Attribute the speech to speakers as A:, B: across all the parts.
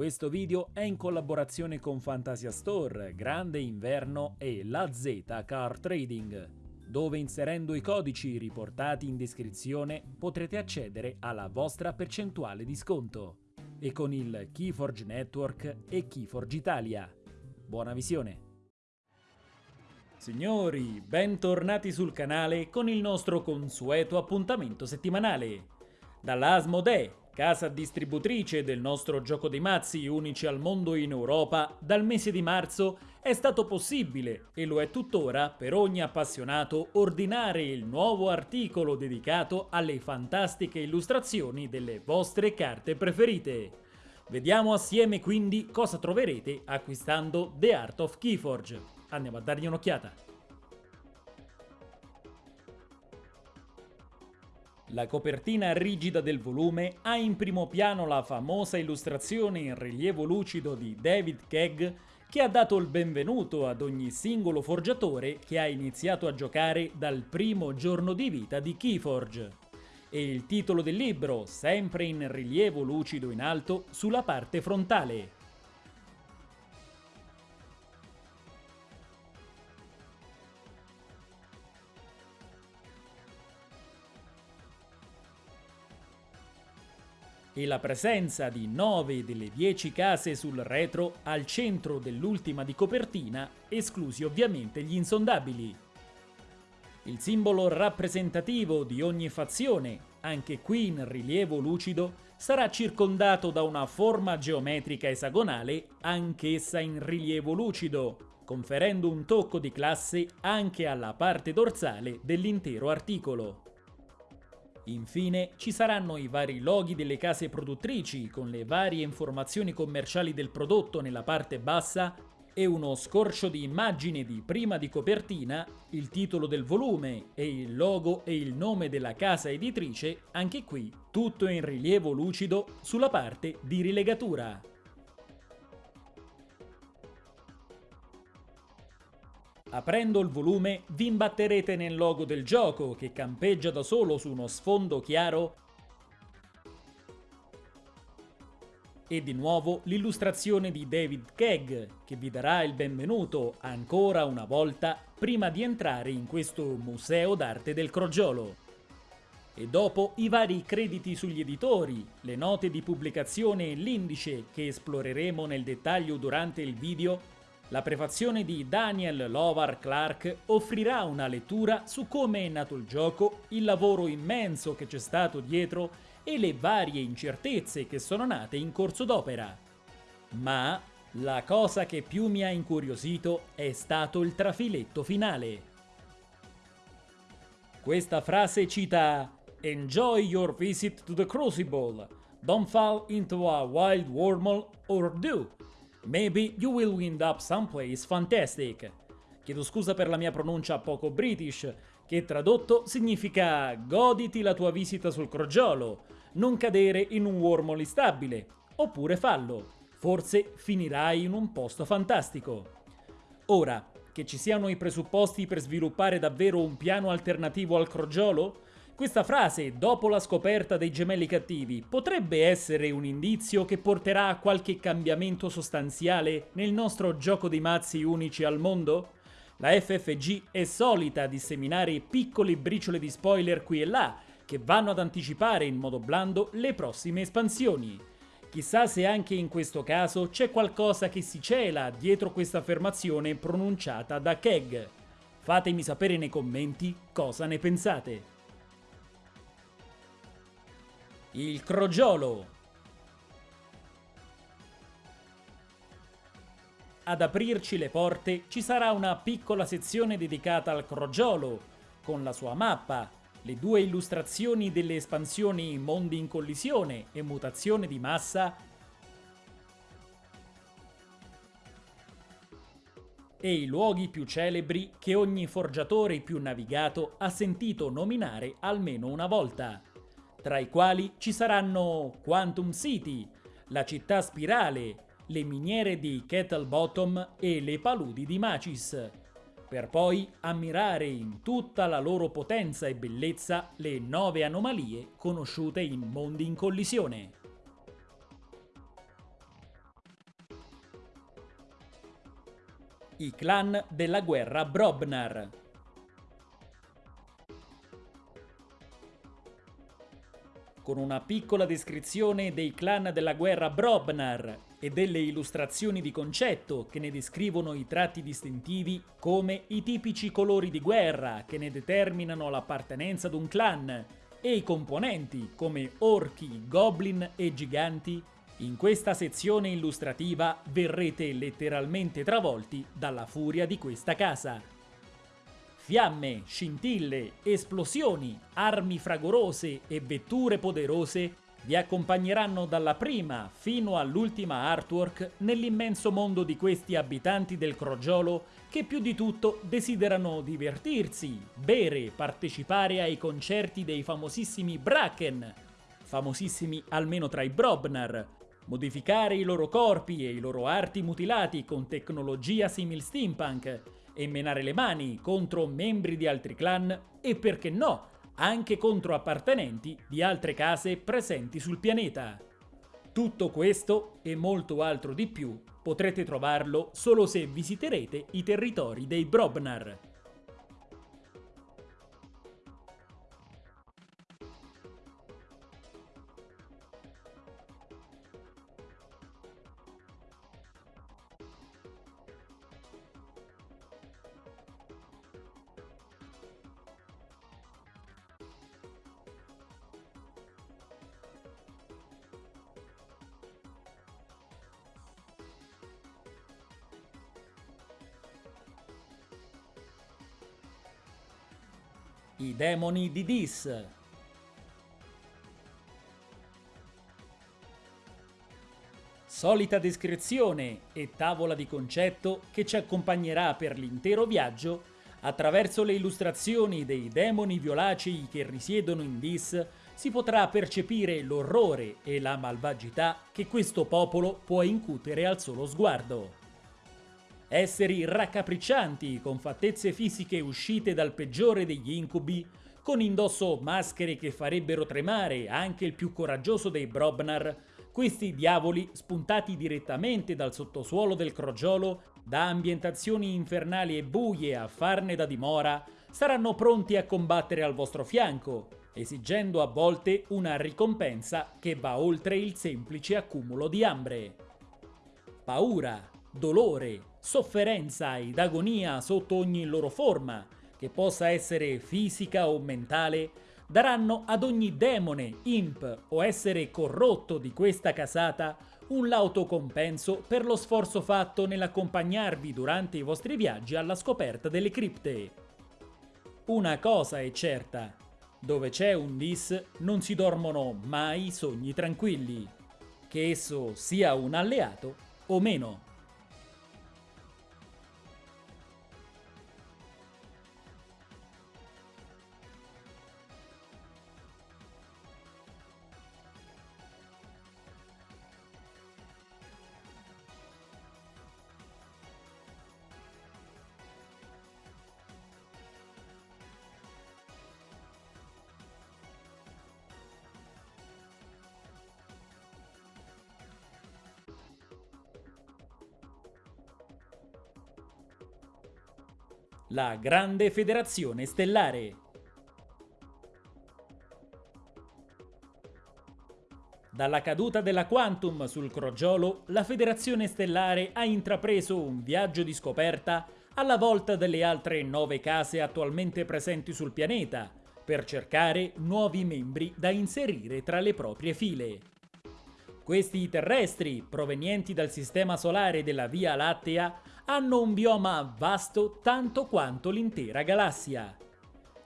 A: Questo video è in collaborazione con Fantasia Store, Grande Inverno e La Z Car Trading, dove inserendo i codici riportati in descrizione potrete accedere alla vostra percentuale di sconto e con il Keyforge Network e Keyforge Italia. Buona visione! Signori, bentornati sul canale con il nostro consueto appuntamento settimanale. Dalla Asmodee, casa distributrice del nostro gioco dei mazzi unici al mondo in Europa, dal mese di marzo è stato possibile, e lo è tuttora per ogni appassionato, ordinare il nuovo articolo dedicato alle fantastiche illustrazioni delle vostre carte preferite. Vediamo assieme quindi cosa troverete acquistando The Art of Keyforge. Andiamo a dargli un'occhiata. La copertina rigida del volume ha in primo piano la famosa illustrazione in rilievo lucido di David Kegg che ha dato il benvenuto ad ogni singolo forgiatore che ha iniziato a giocare dal primo giorno di vita di Keyforge. E il titolo del libro, sempre in rilievo lucido in alto, sulla parte frontale. E la presenza di 9 delle 10 case sul retro al centro dell'ultima di copertina, esclusi ovviamente gli insondabili. Il simbolo rappresentativo di ogni fazione, anche qui in rilievo lucido, sarà circondato da una forma geometrica esagonale, anch'essa in rilievo lucido, conferendo un tocco di classe anche alla parte dorsale dell'intero articolo. Infine ci saranno i vari loghi delle case produttrici con le varie informazioni commerciali del prodotto nella parte bassa e uno scorcio di immagine di prima di copertina, il titolo del volume e il logo e il nome della casa editrice, anche qui tutto in rilievo lucido sulla parte di rilegatura. Aprendo il volume vi imbatterete nel logo del gioco che campeggia da solo su uno sfondo chiaro e di nuovo l'illustrazione di David Kegg che vi darà il benvenuto ancora una volta prima di entrare in questo museo d'arte del crogiolo. E dopo i vari crediti sugli editori, le note di pubblicazione e l'indice che esploreremo nel dettaglio durante il video la prefazione di Daniel Lovar Clark offrirà una lettura su come è nato il gioco, il lavoro immenso che c'è stato dietro e le varie incertezze che sono nate in corso d'opera. Ma la cosa che più mi ha incuriosito è stato il trafiletto finale. Questa frase cita Enjoy your visit to the Crucible. Don't fall into a wild wormhole or do. Maybe you will wind up someplace fantastic. Chiedo scusa per la mia pronuncia poco british, che tradotto significa goditi la tua visita sul crogiolo, non cadere in un wormhole instabile, oppure fallo, forse finirai in un posto fantastico. Ora, che ci siano i presupposti per sviluppare davvero un piano alternativo al crogiolo, questa frase, dopo la scoperta dei gemelli cattivi, potrebbe essere un indizio che porterà a qualche cambiamento sostanziale nel nostro gioco di mazzi unici al mondo? La FFG è solita disseminare piccole briciole di spoiler qui e là, che vanno ad anticipare in modo blando le prossime espansioni. Chissà se anche in questo caso c'è qualcosa che si cela dietro questa affermazione pronunciata da Keg. Fatemi sapere nei commenti cosa ne pensate. Il crogiolo. Ad aprirci le porte ci sarà una piccola sezione dedicata al crogiolo, con la sua mappa, le due illustrazioni delle espansioni Mondi in collisione e Mutazione di massa e i luoghi più celebri che ogni forgiatore più navigato ha sentito nominare almeno una volta tra i quali ci saranno Quantum City, la città spirale, le miniere di Kettle Bottom e le paludi di Macis, per poi ammirare in tutta la loro potenza e bellezza le nove anomalie conosciute in Mondi in Collisione. I clan della guerra Brobnar Con una piccola descrizione dei clan della guerra Brobnar e delle illustrazioni di concetto che ne descrivono i tratti distintivi come i tipici colori di guerra che ne determinano l'appartenenza ad un clan e i componenti come orchi, goblin e giganti, in questa sezione illustrativa verrete letteralmente travolti dalla furia di questa casa. Fiamme, scintille, esplosioni, armi fragorose e vetture poderose vi accompagneranno dalla prima fino all'ultima artwork nell'immenso mondo di questi abitanti del crogiolo che più di tutto desiderano divertirsi, bere, partecipare ai concerti dei famosissimi Bracken, famosissimi almeno tra i Brobnar, modificare i loro corpi e i loro arti mutilati con tecnologia simil steampunk e menare le mani contro membri di altri clan e perché no, anche contro appartenenti di altre case presenti sul pianeta. Tutto questo e molto altro di più potrete trovarlo solo se visiterete i territori dei Brobnar. I demoni di Dis. Solita descrizione e tavola di concetto che ci accompagnerà per l'intero viaggio attraverso le illustrazioni dei demoni violacei che risiedono in Dis si potrà percepire l'orrore e la malvagità che questo popolo può incutere al solo sguardo. Esseri raccapriccianti, con fattezze fisiche uscite dal peggiore degli incubi, con indosso maschere che farebbero tremare anche il più coraggioso dei Brobnar, questi diavoli, spuntati direttamente dal sottosuolo del crogiolo, da ambientazioni infernali e buie a farne da dimora, saranno pronti a combattere al vostro fianco, esigendo a volte una ricompensa che va oltre il semplice accumulo di ambre. Paura, dolore, sofferenza ed agonia sotto ogni loro forma, che possa essere fisica o mentale, daranno ad ogni demone, imp o essere corrotto di questa casata un lauto compenso per lo sforzo fatto nell'accompagnarvi durante i vostri viaggi alla scoperta delle cripte. Una cosa è certa, dove c'è un dis non si dormono mai sogni tranquilli, che esso sia un alleato o meno. La Grande Federazione Stellare. Dalla caduta della Quantum sul crogiolo, la Federazione Stellare ha intrapreso un viaggio di scoperta alla volta delle altre nove case attualmente presenti sul pianeta, per cercare nuovi membri da inserire tra le proprie file. Questi terrestri, provenienti dal sistema solare della Via Lattea, hanno un bioma vasto tanto quanto l'intera galassia.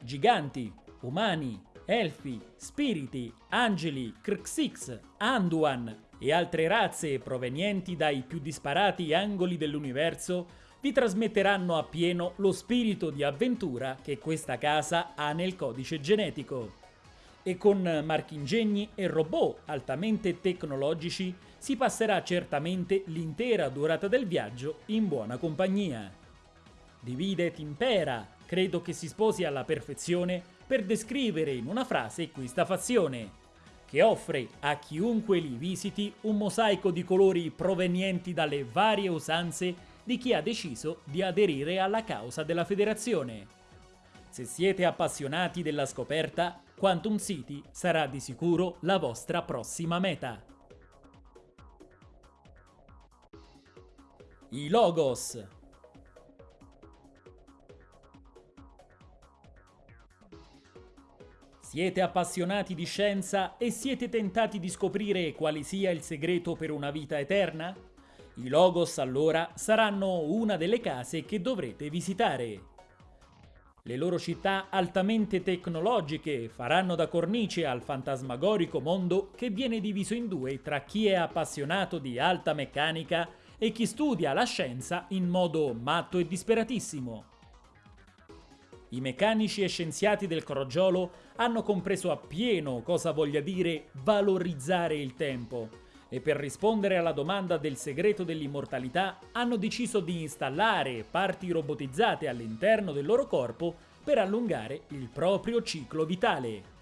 A: Giganti, umani, elfi, spiriti, angeli, Krxix, Anduan e altre razze provenienti dai più disparati angoli dell'universo vi trasmetteranno appieno lo spirito di avventura che questa casa ha nel codice genetico e con marchingegni e robot altamente tecnologici si passerà certamente l'intera durata del viaggio in buona compagnia. Divide et impera, credo che si sposi alla perfezione per descrivere in una frase questa fazione, che offre a chiunque li visiti un mosaico di colori provenienti dalle varie usanze di chi ha deciso di aderire alla causa della federazione. Se siete appassionati della scoperta, Quantum City sarà di sicuro la vostra prossima meta. I Logos Siete appassionati di scienza e siete tentati di scoprire quale sia il segreto per una vita eterna? I Logos allora saranno una delle case che dovrete visitare. Le loro città altamente tecnologiche faranno da cornice al fantasmagorico mondo che viene diviso in due tra chi è appassionato di alta meccanica e chi studia la scienza in modo matto e disperatissimo. I meccanici e scienziati del crogiolo hanno compreso appieno cosa voglia dire valorizzare il tempo e per rispondere alla domanda del segreto dell'immortalità hanno deciso di installare parti robotizzate all'interno del loro corpo per allungare il proprio ciclo vitale.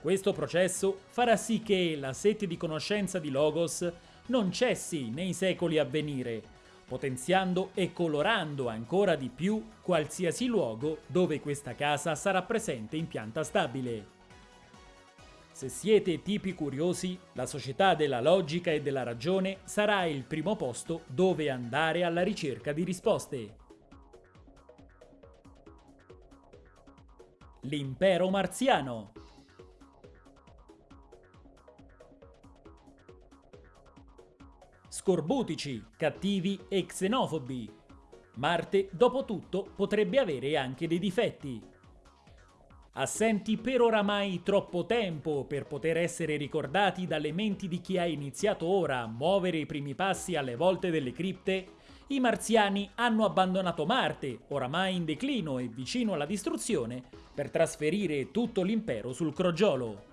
A: Questo processo farà sì che la sete di conoscenza di Logos non cessi nei secoli a venire, potenziando e colorando ancora di più qualsiasi luogo dove questa casa sarà presente in pianta stabile. Se siete tipi curiosi, la società della logica e della ragione sarà il primo posto dove andare alla ricerca di risposte. L'impero marziano scorbutici, cattivi e xenofobi. Marte, dopo tutto, potrebbe avere anche dei difetti. Assenti per oramai troppo tempo per poter essere ricordati dalle menti di chi ha iniziato ora a muovere i primi passi alle volte delle cripte, i marziani hanno abbandonato Marte, oramai in declino e vicino alla distruzione, per trasferire tutto l'impero sul crogiolo.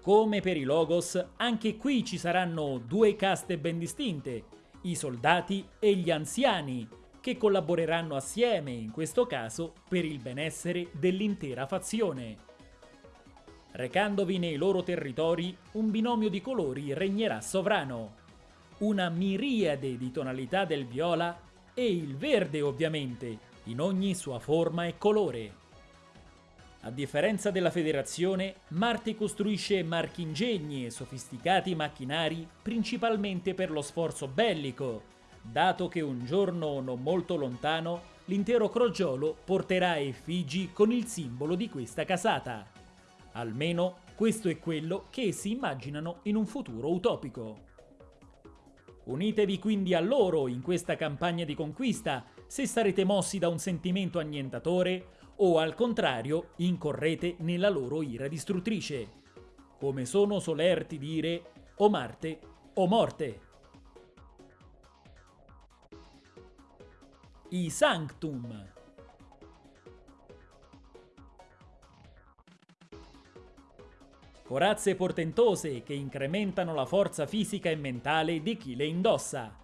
A: Come per i Logos, anche qui ci saranno due caste ben distinte, i soldati e gli anziani, che collaboreranno assieme, in questo caso, per il benessere dell'intera fazione. Recandovi nei loro territori, un binomio di colori regnerà sovrano. Una miriade di tonalità del viola e il verde ovviamente, in ogni sua forma e colore. A differenza della Federazione, Marte costruisce marchingegni e sofisticati macchinari principalmente per lo sforzo bellico, dato che un giorno non molto lontano l'intero crogiolo porterà effigi con il simbolo di questa casata. Almeno questo è quello che essi immaginano in un futuro utopico. Unitevi quindi a loro in questa campagna di conquista se sarete mossi da un sentimento annientatore o al contrario incorrete nella loro ira distruttrice. Come sono solerti dire o Marte o morte. I Sanctum Corazze portentose che incrementano la forza fisica e mentale di chi le indossa.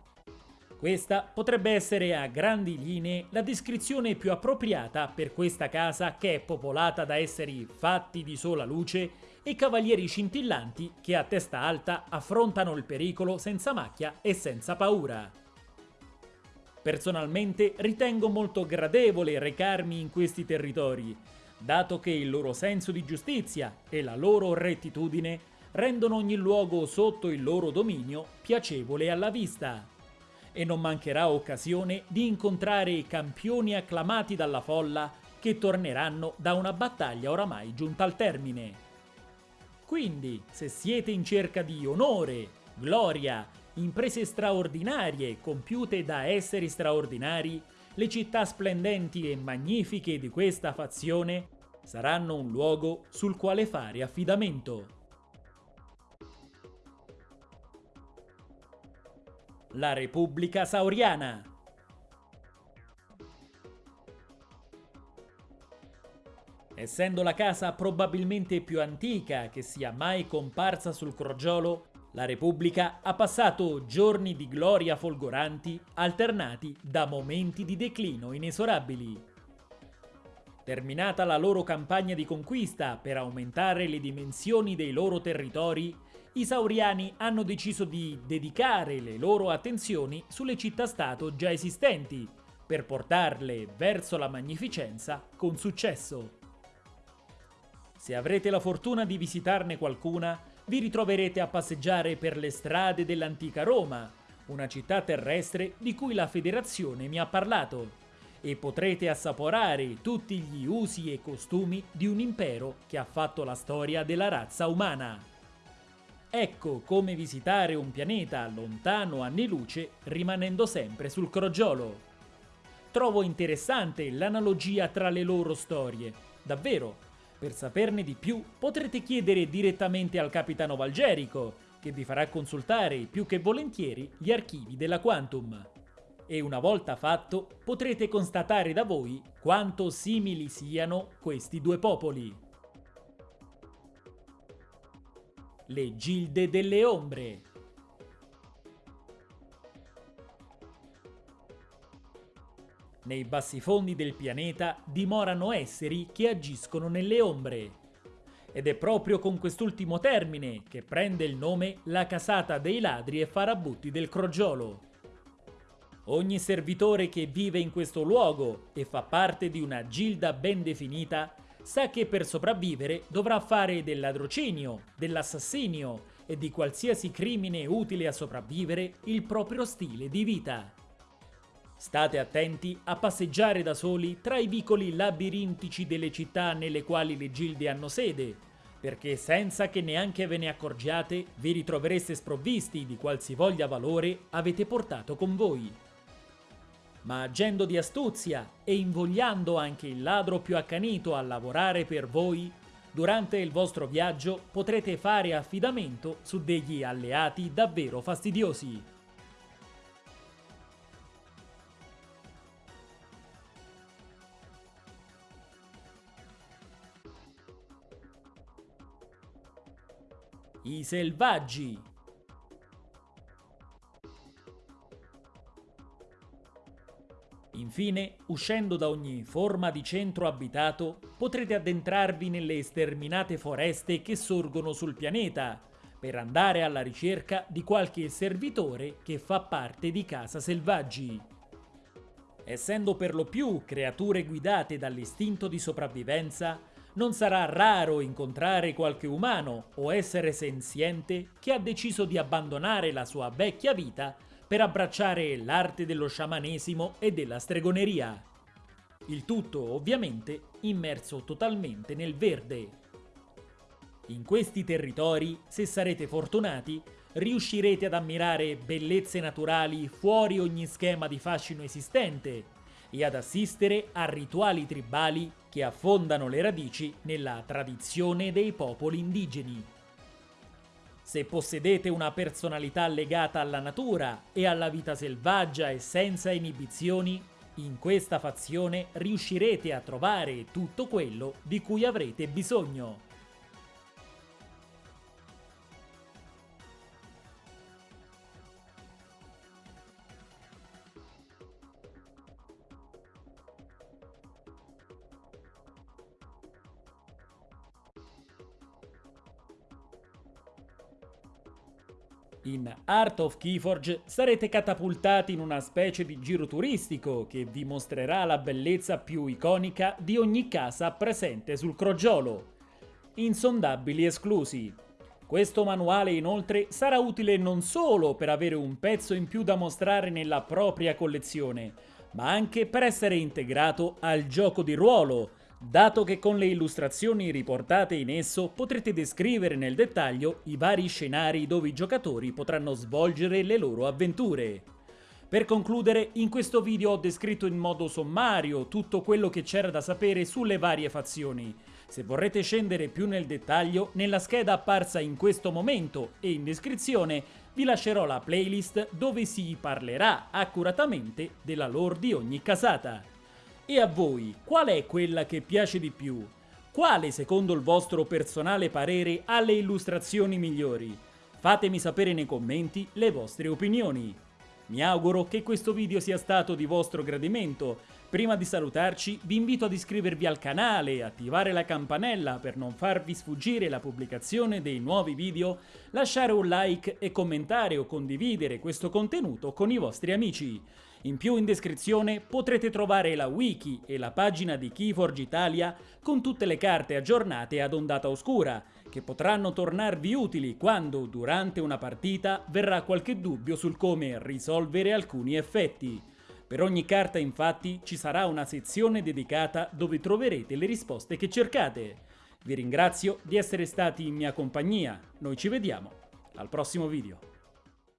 A: Questa potrebbe essere a grandi linee la descrizione più appropriata per questa casa che è popolata da esseri fatti di sola luce e cavalieri scintillanti che a testa alta affrontano il pericolo senza macchia e senza paura. Personalmente ritengo molto gradevole recarmi in questi territori, dato che il loro senso di giustizia e la loro rettitudine rendono ogni luogo sotto il loro dominio piacevole alla vista e non mancherà occasione di incontrare campioni acclamati dalla folla che torneranno da una battaglia oramai giunta al termine. Quindi, se siete in cerca di onore, gloria, imprese straordinarie compiute da esseri straordinari, le città splendenti e magnifiche di questa fazione saranno un luogo sul quale fare affidamento. la Repubblica Sauriana. Essendo la casa probabilmente più antica che sia mai comparsa sul crogiolo, la Repubblica ha passato giorni di gloria folgoranti alternati da momenti di declino inesorabili. Terminata la loro campagna di conquista per aumentare le dimensioni dei loro territori, i sauriani hanno deciso di dedicare le loro attenzioni sulle città-stato già esistenti, per portarle verso la magnificenza con successo. Se avrete la fortuna di visitarne qualcuna, vi ritroverete a passeggiare per le strade dell'antica Roma, una città terrestre di cui la federazione mi ha parlato, e potrete assaporare tutti gli usi e costumi di un impero che ha fatto la storia della razza umana. Ecco come visitare un pianeta lontano anni luce rimanendo sempre sul crogiolo. Trovo interessante l'analogia tra le loro storie, davvero. Per saperne di più potrete chiedere direttamente al capitano Valgerico, che vi farà consultare più che volentieri gli archivi della Quantum. E una volta fatto potrete constatare da voi quanto simili siano questi due popoli. Le Gilde delle Ombre Nei bassi fondi del pianeta dimorano esseri che agiscono nelle ombre. Ed è proprio con quest'ultimo termine che prende il nome la casata dei ladri e farabutti del crogiolo. Ogni servitore che vive in questo luogo e fa parte di una gilda ben definita sa che per sopravvivere dovrà fare del ladrocinio, dell'assassinio e di qualsiasi crimine utile a sopravvivere il proprio stile di vita. State attenti a passeggiare da soli tra i vicoli labirintici delle città nelle quali le gilde hanno sede, perché senza che neanche ve ne accorgiate vi ritrovereste sprovvisti di qualsivoglia valore avete portato con voi. Ma agendo di astuzia e invogliando anche il ladro più accanito a lavorare per voi, durante il vostro viaggio potrete fare affidamento su degli alleati davvero fastidiosi. I selvaggi. Infine, uscendo da ogni forma di centro abitato, potrete addentrarvi nelle sterminate foreste che sorgono sul pianeta, per andare alla ricerca di qualche servitore che fa parte di Casa Selvaggi. Essendo per lo più creature guidate dall'istinto di sopravvivenza, non sarà raro incontrare qualche umano o essere senziente che ha deciso di abbandonare la sua vecchia vita per abbracciare l'arte dello sciamanesimo e della stregoneria. Il tutto, ovviamente, immerso totalmente nel verde. In questi territori, se sarete fortunati, riuscirete ad ammirare bellezze naturali fuori ogni schema di fascino esistente e ad assistere a rituali tribali che affondano le radici nella tradizione dei popoli indigeni. Se possedete una personalità legata alla natura e alla vita selvaggia e senza inibizioni, in questa fazione riuscirete a trovare tutto quello di cui avrete bisogno. In Art of Keyforge sarete catapultati in una specie di giro turistico che vi mostrerà la bellezza più iconica di ogni casa presente sul crogiolo. Insondabili esclusi. Questo manuale inoltre sarà utile non solo per avere un pezzo in più da mostrare nella propria collezione, ma anche per essere integrato al gioco di ruolo, dato che con le illustrazioni riportate in esso potrete descrivere nel dettaglio i vari scenari dove i giocatori potranno svolgere le loro avventure. Per concludere, in questo video ho descritto in modo sommario tutto quello che c'era da sapere sulle varie fazioni. Se vorrete scendere più nel dettaglio, nella scheda apparsa in questo momento e in descrizione vi lascerò la playlist dove si parlerà accuratamente della lore di ogni casata. E a voi, qual è quella che piace di più? Quale, secondo il vostro personale parere, ha le illustrazioni migliori? Fatemi sapere nei commenti le vostre opinioni. Mi auguro che questo video sia stato di vostro gradimento. Prima di salutarci vi invito ad iscrivervi al canale e attivare la campanella per non farvi sfuggire la pubblicazione dei nuovi video, lasciare un like e commentare o condividere questo contenuto con i vostri amici. In più in descrizione potrete trovare la wiki e la pagina di Keyforge Italia con tutte le carte aggiornate ad ondata oscura, che potranno tornarvi utili quando, durante una partita, verrà qualche dubbio sul come risolvere alcuni effetti. Per ogni carta infatti ci sarà una sezione dedicata dove troverete le risposte che cercate. Vi ringrazio di essere stati in mia compagnia, noi ci vediamo al prossimo video.